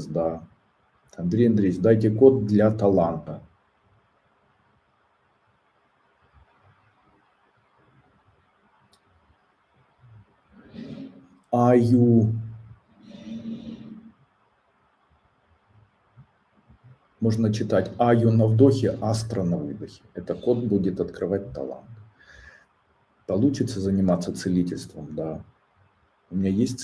звезда. да. Андрей Андреевич, дайте код для таланта. Аю. Можно читать Аю на вдохе, Астра на выдохе. Это код будет открывать талант. Получится заниматься целительством, да. У меня есть